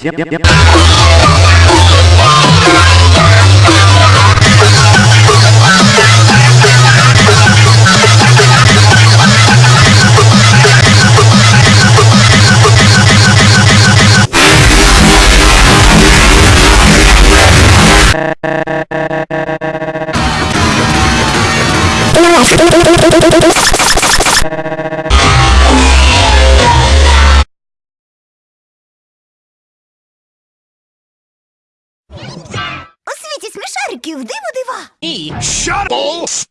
Всем У світі смішариків диво дива. Shut